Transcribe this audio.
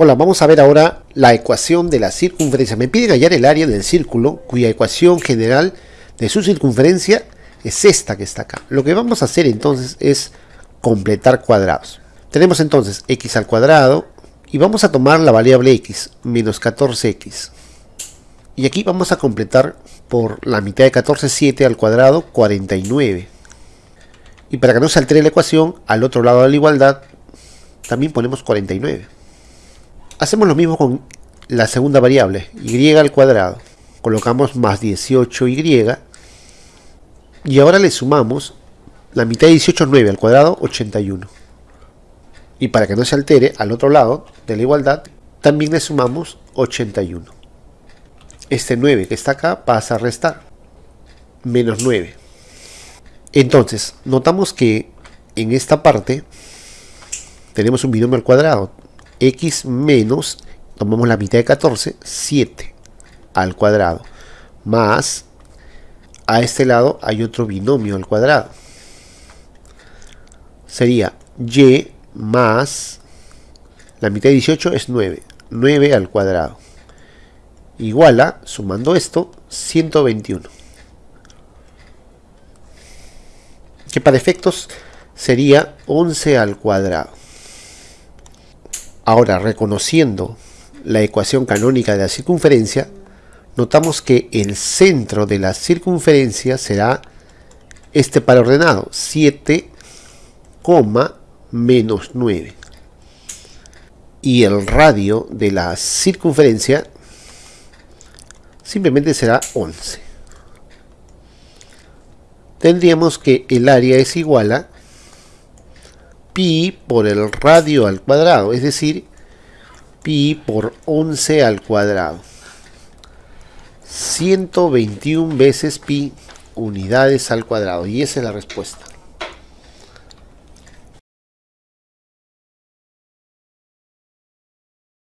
Hola, vamos a ver ahora la ecuación de la circunferencia. Me piden hallar el área del círculo cuya ecuación general de su circunferencia es esta que está acá. Lo que vamos a hacer entonces es completar cuadrados. Tenemos entonces x al cuadrado y vamos a tomar la variable x, menos 14x. Y aquí vamos a completar por la mitad de 14, 7 al cuadrado, 49. Y para que no se altere la ecuación, al otro lado de la igualdad, también ponemos 49. Hacemos lo mismo con la segunda variable, y al cuadrado. Colocamos más 18y. Y ahora le sumamos la mitad de 18 es 9 al cuadrado, 81. Y para que no se altere, al otro lado de la igualdad, también le sumamos 81. Este 9 que está acá pasa a restar. Menos 9. Entonces, notamos que en esta parte tenemos un binomio al cuadrado x menos, tomamos la mitad de 14, 7 al cuadrado, más, a este lado hay otro binomio al cuadrado. Sería y más, la mitad de 18 es 9, 9 al cuadrado. Igual a, sumando esto, 121. Que para efectos sería 11 al cuadrado. Ahora, reconociendo la ecuación canónica de la circunferencia, notamos que el centro de la circunferencia será este par ordenado, 7, menos 9. Y el radio de la circunferencia simplemente será 11. Tendríamos que el área es igual a pi por el radio al cuadrado, es decir, pi por 11 al cuadrado. 121 veces pi unidades al cuadrado. Y esa es la respuesta.